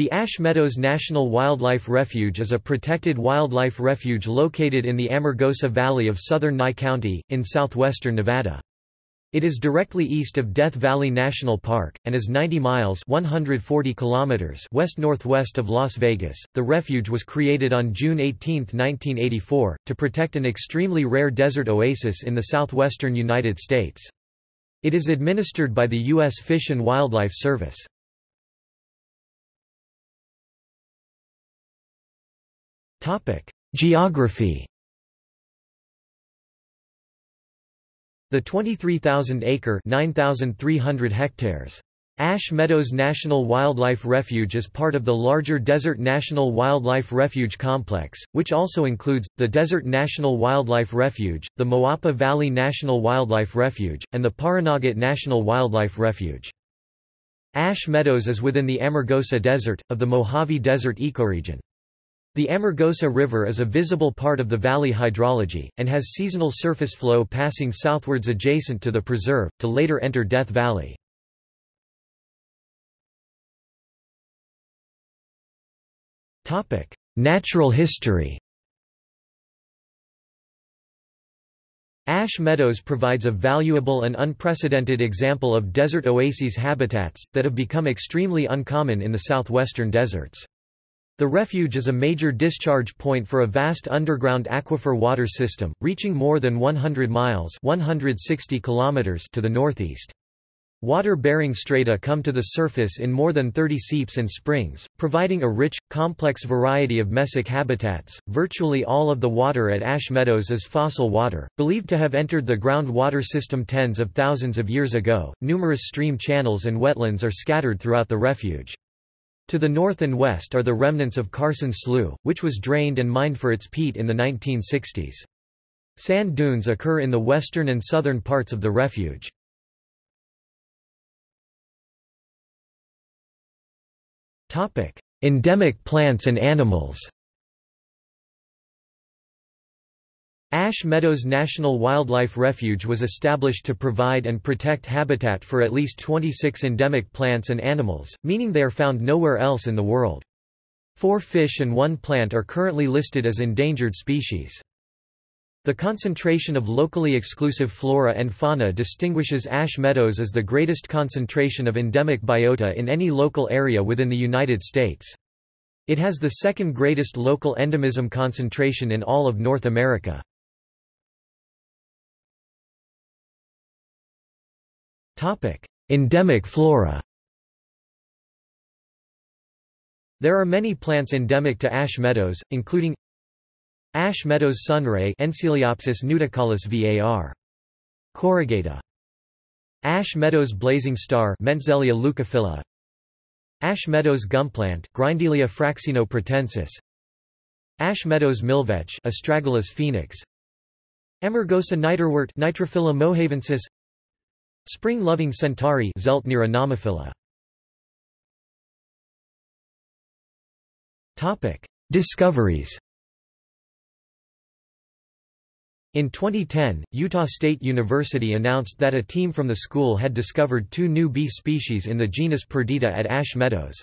The Ash Meadows National Wildlife Refuge is a protected wildlife refuge located in the Amargosa Valley of southern Nye County, in southwestern Nevada. It is directly east of Death Valley National Park, and is 90 miles 140 kilometers west-northwest of Las Vegas. The refuge was created on June 18, 1984, to protect an extremely rare desert oasis in the southwestern United States. It is administered by the U.S. Fish and Wildlife Service. Geography The 23,000-acre (9,300 hectares) Ash Meadows National Wildlife Refuge is part of the larger Desert National Wildlife Refuge complex, which also includes, the Desert National Wildlife Refuge, the Moapa Valley National Wildlife Refuge, and the Pahranagat National Wildlife Refuge. Ash Meadows is within the Amargosa Desert, of the Mojave Desert ecoregion. The Amargosa River is a visible part of the valley hydrology, and has seasonal surface flow passing southwards adjacent to the preserve, to later enter Death Valley. Natural history Ash Meadows provides a valuable and unprecedented example of desert oases habitats, that have become extremely uncommon in the southwestern deserts. The refuge is a major discharge point for a vast underground aquifer water system, reaching more than 100 miles 160 kilometers to the northeast. Water-bearing strata come to the surface in more than 30 seeps and springs, providing a rich, complex variety of mesic habitats. Virtually all of the water at Ash Meadows is fossil water, believed to have entered the groundwater system tens of thousands of years ago. Numerous stream channels and wetlands are scattered throughout the refuge. To the north and west are the remnants of Carson Slough, which was drained and mined for its peat in the 1960s. Sand dunes occur in the western and southern parts of the refuge. Endemic plants and animals Ash Meadows National Wildlife Refuge was established to provide and protect habitat for at least 26 endemic plants and animals, meaning they are found nowhere else in the world. Four fish and one plant are currently listed as endangered species. The concentration of locally exclusive flora and fauna distinguishes Ash Meadows as the greatest concentration of endemic biota in any local area within the United States. It has the second greatest local endemism concentration in all of North America. Endemic flora There are many plants endemic to ash meadows, including Ash meadows sunray Enceliopsis nudicaulis var. corrugata. Ash meadows blazing star Mentzelia leucophylla. Ash meadows gumplant Grindelia fraxinipratensis. Ash meadows milkvetch Astragalus phoenix. Amargosa niterwort Nitrophila mohavensis Spring-loving centaury Discoveries. In 2010, Utah State University announced that a team from the school had discovered two new bee species in the genus Perdita at Ash Meadows.